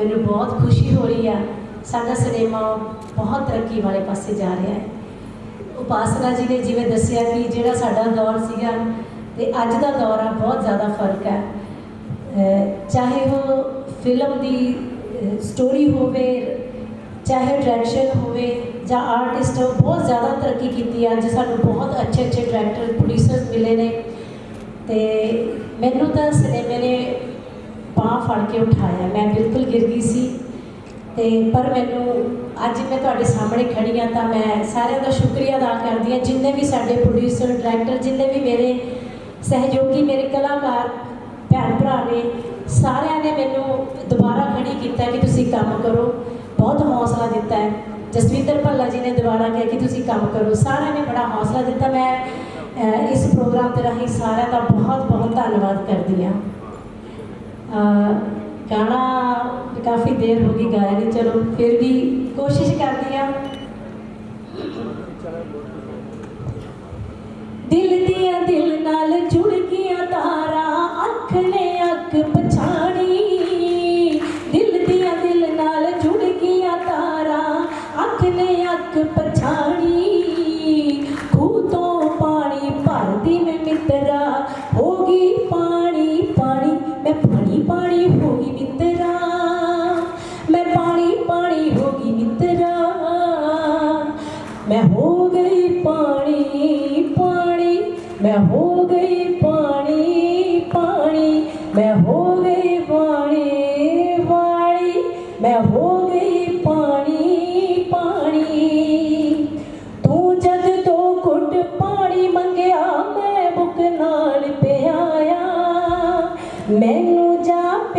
ਮੈਨੂੰ ਬਹੁਤ ਖੁਸ਼ੀ ਹੋ ਰਹੀ ਆ। ਸਾਡਾ ਸਿਨੇਮਾ ਬਹੁਤ ਤਰੱਕੀ ਵਾਲੇ ਪਾਸੇ ਜਾ ਰਿਹਾ ਹੈ। ਉਪਾਸਨਾ ਜੀ ਨੇ ਜਿਵੇਂ ਦੱਸਿਆ ਕਿ ਜਿਹੜਾ ਸਾਡਾ ਦੌਰ ਸੀਗਾ ਤੇ ਅੱਜ ਦਾ ਦੌਰ ਆ, ਬਹੁਤ ਜ਼ਿਆਦਾ ਫ਼ਰਕ ਹੈ। ਚਾਹੇ ਉਹ ਫਿਲਮ ਦੀ ਸਟੋਰੀ ਹੋਵੇ, ਚਾਹੇ ਡਾਇਰੈਕਸ਼ਨ ਹੋਵੇ ਜਾਂ ਆਰਟਿਸਟ ਹੋ ਬਹੁਤ ਜ਼ਿਆਦਾ ਤਰੱਕੀ ਕੀਤੀ ਹੈ ਅੱਜ ਸਾਨੂੰ ਬਹੁਤ ਅੱਛੇ ਅੱਛੇ ਡਾਇਰੈਕਟਰ ਪ੍ਰੋਡਿਊਸਰਸ ਮਿਲੇ ਨੇ। ਤੇ ਮੈਨੂੰ ਤਾਂ ਸਿਨੇਮੇ ਨੇ ਕੇ ਉਠਾਇਆ। ਮੈਂ ਬਿਲਕੁਲ ਗਿਰ ਗਈ ਸੀ ਤੇ ਪਰ ਮੈਨੂੰ ਅੱਜ ਮੈਂ ਤੁਹਾਡੇ ਸਾਹਮਣੇ ਖੜੀ ਹਾਂ ਤਾਂ ਮੈਂ ਸਾਰਿਆਂ ਦਾ ਸ਼ੁਕਰੀਆ ਅਦਾ ਕਰਦੀ ਹਾਂ। ਜਿੰਨੇ ਵੀ ਸਾਡੇ ਪ੍ਰੋਡਿਊਸਰ ਡਾਇਰੈਕਟਰ ਜਿੰਨੇ ਵੀ ਮੇਰੇ ਸਹਿਯੋਗੀ, ਮੇਰੇ ਕਲਾਕਾਰ, ਭੈਣ ਭਰਾ ਨੇ, ਸਾਰਿਆਂ ਨੇ ਮੈਨੂੰ ਦੁਬਾਰਾ ਖੜੀ ਕੀਤਾ ਕਿ ਤੁਸੀਂ ਕੰਮ ਕਰੋ। ਬਹੁਤ ਹੌਸਲਾ ਦਿੱਤਾ ਹੈ। ਜਸਵਿੰਦਰ ਭੱਲਾ ਜੀ ਨੇ ਦੁਬਾਰਾ ਕਿਹਾ ਕਿ ਤੁਸੀਂ ਕੰਮ ਕਰੋ। ਸਾਰਿਆਂ ਨੇ ਬੜਾ ਹੌਸਲਾ ਦਿੱਤਾ। ਮੈਂ ਇਸ ਪ੍ਰੋਗਰਾਮ ਦੇ ਰਾਹੀਂ ਸਾਰਿਆਂ ਦਾ ਬਹੁਤ ਬਹੁਤ ਧੰਨਵਾਦ ਕਰਦੀ ਹਾਂ। ਗਾਣਾ ਕਾਫੀ ਦੇਰ ਹੋ ਗਈ, ਗਾਇਆ ਨਹੀਂ, ਚਲੋ ਫਿਰ ਵੀ ਕੋਸ਼ਿਸ਼ ਕਰਦੀ ਹਾਂ। ਦਿਲ ਦੀਆਂ ਦਿਲ ਨਾਲ ਜੁੜ ਗਈਆਂ ਤਾਰਾਂ, ਅੱਖ ਨੇ ਅੱਖ ਪਛਾਣੀ। ਦਿਲ ਦੀਆਂ ਦਿਲ ਨਾਲ ਜੁੜ ਗਈਆਂ ਤਾਰਾਂ, ਅੱਖ ਨੇ ਅੱਖ ਪਛਾਣੀ। ਖੂਹ ਤੋਂ ਪਾਣੀ ਭਰਦੀ ਮੈਂ ਮਿੱਤਰਾ पानी होगी मित्रा। मैं पानी पानी होगी मित्रा। मैं हो गई पानी पानी। मैं हो गई पानी पानी। मैं हो गई वाणी वाणी। मैं हो गई पानी पानी। तू जद तो कुट पानी मंगया, मैं बुक नाल पे आया मैं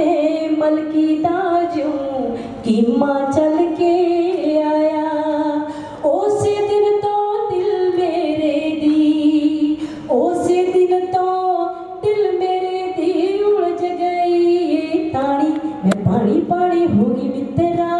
पे मल दाजू कि माँ चल के आया। उस दिन तो दिल मेरे दी उस दिन तो दिल मेरे दी उलझ गई। ये ताड़ी, मैं पानी पानी होगी मित्रा।